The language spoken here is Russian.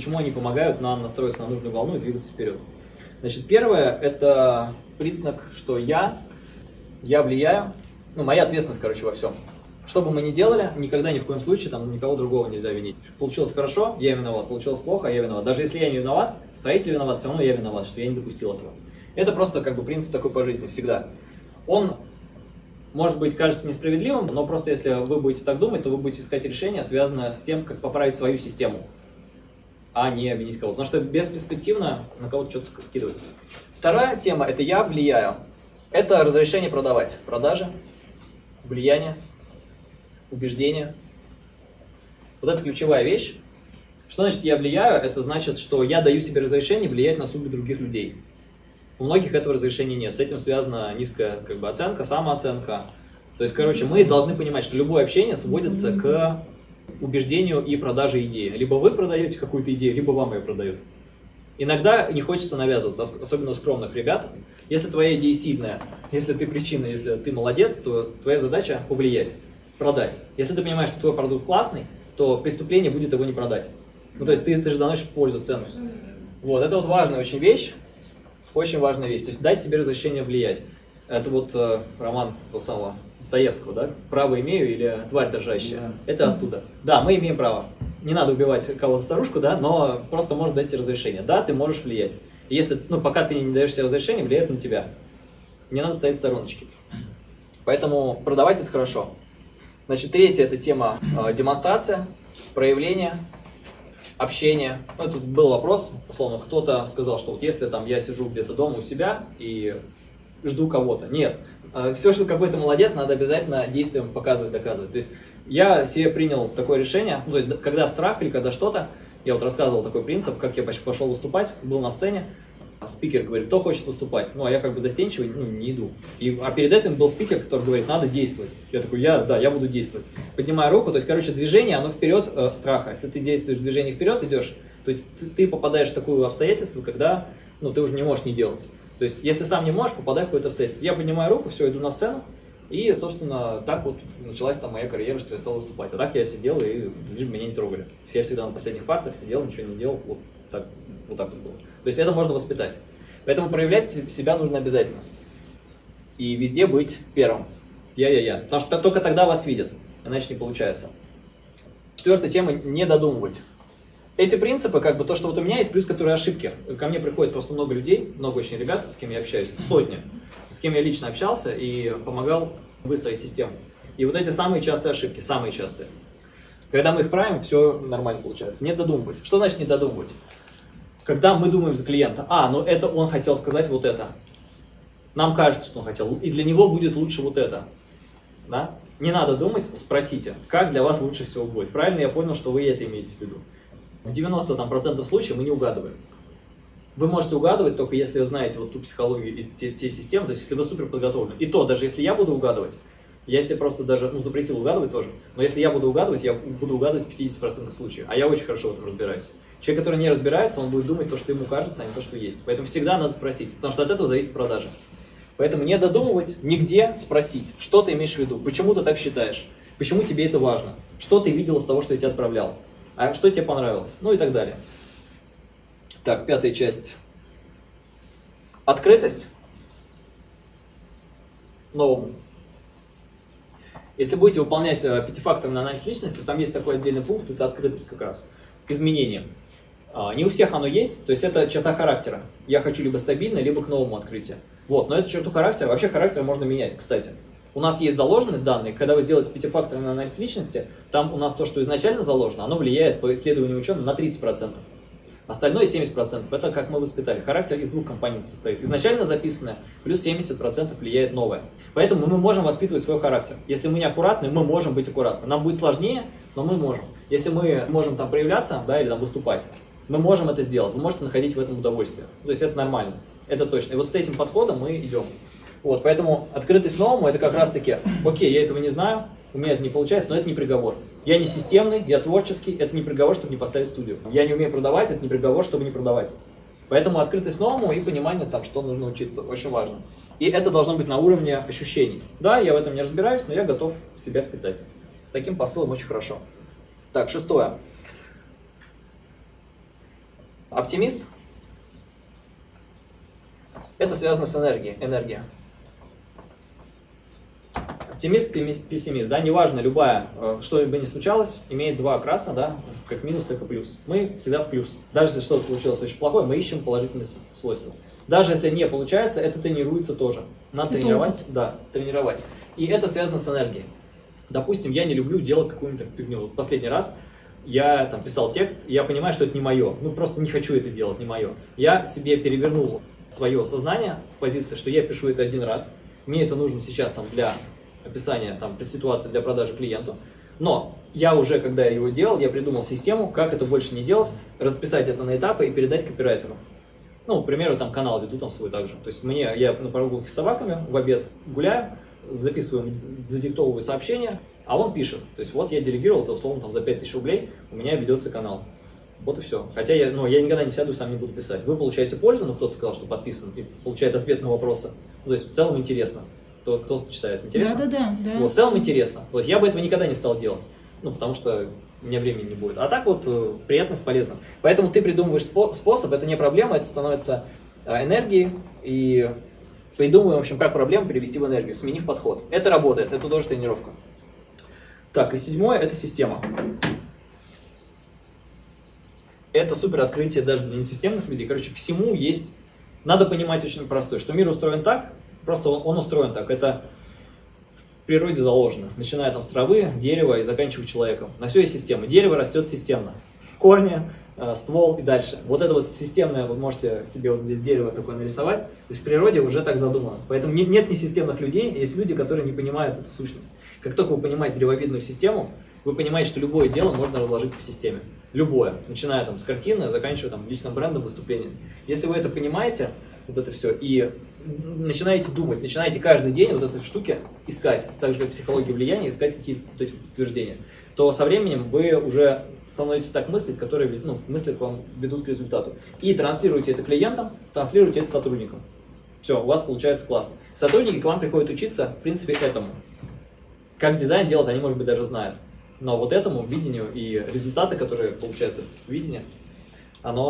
Почему они помогают нам настроиться на нужную волну и двигаться вперед? Значит, первое – это признак, что я, я влияю, ну, моя ответственность, короче, во всем. Что бы мы ни делали, никогда ни в коем случае там никого другого нельзя винить. Получилось хорошо, я виноват, получилось плохо, я виноват. Даже если я не виноват, строитель виноват, все равно я виноват, что я не допустил этого. Это просто как бы принцип такой по жизни всегда. Он может быть, кажется несправедливым, но просто если вы будете так думать, то вы будете искать решение, связанное с тем, как поправить свою систему а не обвинить кого-то. Потому что бесперспективно на кого-то что-то скидывать. Вторая тема – это я влияю. Это разрешение продавать. Продажи, влияние, убеждение. Вот это ключевая вещь. Что значит я влияю? Это значит, что я даю себе разрешение влиять на судьбы других людей. У многих этого разрешения нет. С этим связана низкая как бы, оценка, самооценка. То есть, короче, мы должны понимать, что любое общение сводится к убеждению и продаже идеи. Либо вы продаете какую-то идею, либо вам ее продают. Иногда не хочется навязываться, особенно у скромных ребят. Если твоя идея сильная, если ты причина, если ты молодец, то твоя задача повлиять, продать. Если ты понимаешь, что твой продукт классный, то преступление будет его не продать. Ну, то есть ты, ты же доносишь пользу, ценность. Вот, это вот важная очень вещь, очень важная вещь. То есть дай себе разрешение влиять. Это вот э, роман того самого Достоевского, да? «Право имею» или «Тварь дрожащая». Да. Это оттуда. Да, мы имеем право. Не надо убивать кого-то старушку, да, но просто можешь дать себе разрешение. Да, ты можешь влиять. Если, ну, пока ты не даешь себе разрешение, влияет на тебя. Не надо стоять в стороночке. Поэтому продавать это хорошо. Значит, третья это тема э, демонстрация, проявление, общение. Ну, тут был вопрос, условно, кто-то сказал, что вот если там я сижу где-то дома у себя и жду кого-то. Нет. А, Все, что какой-то молодец, надо обязательно действием показывать, доказывать. То есть я себе принял такое решение, ну, то есть когда страх или когда что-то, я вот рассказывал такой принцип, как я пошел выступать, был на сцене, спикер говорит, кто хочет выступать, ну, а я как бы застенчивый, ну, не иду. И, а перед этим был спикер, который говорит, надо действовать. Я такой, я, да, я буду действовать. Поднимаю руку, то есть, короче, движение, оно вперед э, страха. Если ты действуешь, движение вперед идешь, то есть ты, ты попадаешь в такое обстоятельство, когда, ну, ты уже не можешь не делать. То есть, если сам не можешь, попадай в какое-то обстоятельство. Я поднимаю руку, все, иду на сцену, и, собственно, так вот началась там моя карьера, что я стал выступать. А так я сидел, и лишь меня не трогали. Я всегда на последних партах сидел, ничего не делал, вот так вот, так вот было. То есть, это можно воспитать. Поэтому проявлять себя нужно обязательно. И везде быть первым. Я-я-я. Потому что только тогда вас видят, иначе не получается. Четвертая тема – не додумывать. Эти принципы, как бы то, что вот у меня есть, плюс которые ошибки. Ко мне приходит просто много людей, много очень ребят, с кем я общаюсь, сотни, с кем я лично общался и помогал выстроить систему. И вот эти самые частые ошибки, самые частые. Когда мы их правим, все нормально получается. Не додумывать. Что значит не додумывать? Когда мы думаем за клиента, а, ну это он хотел сказать вот это. Нам кажется, что он хотел, и для него будет лучше вот это. Да? Не надо думать, спросите, как для вас лучше всего будет. Правильно я понял, что вы это имеете в виду. В 90% случаев мы не угадываем. Вы можете угадывать только если вы знаете вот ту психологию и те, те системы, то есть если вы супер подготовлены. И то, даже если я буду угадывать, я себе просто даже, ну, запретил угадывать тоже, но если я буду угадывать, я буду угадывать в 50% случаев, а я очень хорошо в этом разбираюсь. Человек, который не разбирается, он будет думать то, что ему кажется, а не то, что есть. Поэтому всегда надо спросить, потому что от этого зависит продажа. Поэтому не додумывать, нигде спросить, что ты имеешь в виду, почему ты так считаешь, почему тебе это важно, что ты видел из того, что я тебе отправлял а что тебе понравилось, ну и так далее. Так, пятая часть. Открытость новому. Если будете выполнять э, пятифакторный анализ личности, там есть такой отдельный пункт, это открытость как раз, изменение. А, не у всех оно есть, то есть это черта характера. Я хочу либо стабильно, либо к новому открытию. Вот, но эту черту характера, вообще характер можно менять, кстати. У нас есть заложенные данные, когда вы сделаете пятифакторный анализ личности, там у нас то, что изначально заложено, оно влияет по исследованию ученых на 30%. Остальное 70%. Это как мы воспитали. Характер из двух компонентов состоит. Изначально записанное, плюс 70% влияет новое. Поэтому мы можем воспитывать свой характер. Если мы не аккуратны, мы можем быть аккуратны. Нам будет сложнее, но мы можем. Если мы можем там проявляться, да, или там выступать, мы можем это сделать. Вы можете находить в этом удовольствие. То есть это нормально. Это точно. И вот с этим подходом мы идем. Вот, поэтому открытость новому это как раз таки, окей, я этого не знаю, у меня это не получается, но это не приговор. Я не системный, я творческий, это не приговор, чтобы не поставить студию. Я не умею продавать, это не приговор, чтобы не продавать. Поэтому открытость новому и понимание, там, что нужно учиться, очень важно. И это должно быть на уровне ощущений. Да, я в этом не разбираюсь, но я готов в себя впитать. С таким посылом очень хорошо. Так, шестое. Оптимист – это связано с энергией. Энергия. Оптимист, пессимист, да, неважно, любая, э, что бы ни случалось, имеет два окраса, да, как минус, так и плюс. Мы всегда в плюс. Даже если что-то получилось очень плохое, мы ищем положительные свойства. Даже если не получается, это тренируется тоже. Надо это тренировать, опыт. да, тренировать. И это связано с энергией. Допустим, я не люблю делать какую-нибудь фигню. Вот последний раз я там писал текст, и я понимаю, что это не мое. Ну, просто не хочу это делать, не мое. Я себе перевернул свое сознание в позиции, что я пишу это один раз. Мне это нужно сейчас там для описание там, ситуации для продажи клиенту. Но я уже, когда его делал, я придумал систему, как это больше не делать, расписать это на этапы и передать копирайтеру. Ну, к примеру, там канал веду там свой также. То есть мне, я на прогулке с собаками в обед гуляю, записываю, задиктовываю сообщение, а он пишет. То есть вот я делегировал это условно там за 5000 рублей, у меня ведется канал. Вот и все. Хотя я, ну, я никогда не сяду и сам не буду писать. Вы получаете пользу, но кто-то сказал, что подписан, и получает ответ на вопросы. Ну, то есть в целом интересно кто, кто читает. Интересно? Да, да, да. да. Вот, в целом интересно. То есть я бы этого никогда не стал делать. Ну, потому что у меня времени не будет. А так вот, э, приятно с полезным. Поэтому ты придумываешь способ, это не проблема, это становится э, энергией. И придумываем, в общем, как проблему перевести в энергию, сменив подход. Это работает, это тоже тренировка. Так, и седьмое – это система. Это супер открытие даже для несистемных людей. Короче, всему есть... Надо понимать очень простое, что мир устроен так, Просто он, он устроен так. Это в природе заложено. Начиная там с травы, дерева и заканчивая человеком. На все есть система. Дерево растет системно. Корни, э, ствол и дальше. Вот это вот системное, вы можете себе вот здесь дерево такое нарисовать. То есть в природе уже так задумано. Поэтому нет, нет несистемных людей, есть люди, которые не понимают эту сущность. Как только вы понимаете древовидную систему, вы понимаете, что любое дело можно разложить по системе. Любое. Начиная там с картины, заканчивая там личным брендом, выступлением. Если вы это понимаете, вот это все, и начинаете думать, начинаете каждый день вот этой штуки искать, так же как психология влияния, искать какие-то вот эти подтверждения, то со временем вы уже становитесь так мыслить, которые ну, мысли к вам ведут к результату. И транслируете это клиентам, транслируете это сотрудникам. Все, у вас получается классно. Сотрудники к вам приходят учиться, в принципе, этому. Как дизайн делать, они, может быть, даже знают. Но вот этому видению и результаты, которые получаются в видении, оно